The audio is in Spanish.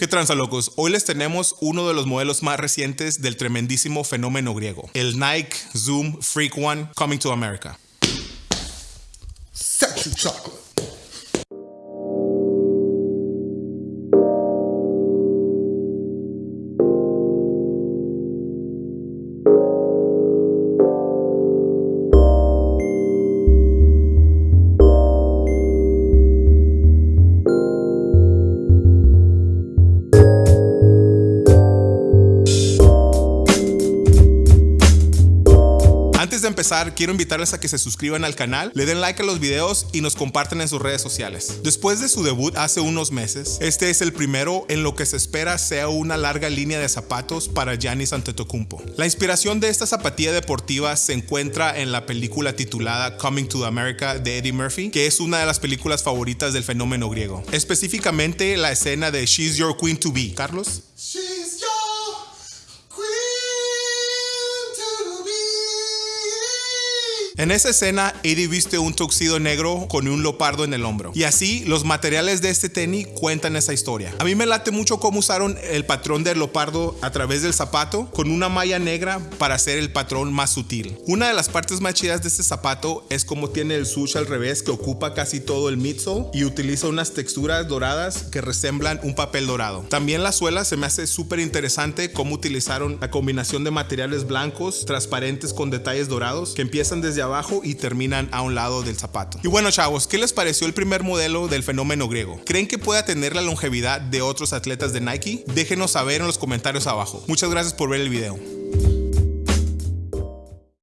¿Qué tranza locos? Hoy les tenemos uno de los modelos más recientes del tremendísimo fenómeno griego, el Nike Zoom Freak One Coming to America. Sexy chocolate. Antes de empezar, quiero invitarles a que se suscriban al canal, le den like a los videos y nos compartan en sus redes sociales. Después de su debut hace unos meses, este es el primero en lo que se espera sea una larga línea de zapatos para Giannis Antetokounmpo. La inspiración de esta zapatilla deportiva se encuentra en la película titulada Coming to America de Eddie Murphy, que es una de las películas favoritas del fenómeno griego. Específicamente la escena de She's Your Queen to Be. Carlos. En esa escena, Eddie viste un tuxido negro con un leopardo en el hombro. Y así, los materiales de este tenis cuentan esa historia. A mí me late mucho cómo usaron el patrón del leopardo a través del zapato con una malla negra para hacer el patrón más sutil. Una de las partes más chidas de este zapato es cómo tiene el sush al revés que ocupa casi todo el midsole y utiliza unas texturas doradas que resemblan un papel dorado. También la suela se me hace súper interesante cómo utilizaron la combinación de materiales blancos, transparentes con detalles dorados que empiezan desde abajo y terminan a un lado del zapato. Y bueno chavos, ¿qué les pareció el primer modelo del fenómeno griego? ¿Creen que pueda tener la longevidad de otros atletas de Nike? Déjenos saber en los comentarios abajo. Muchas gracias por ver el video.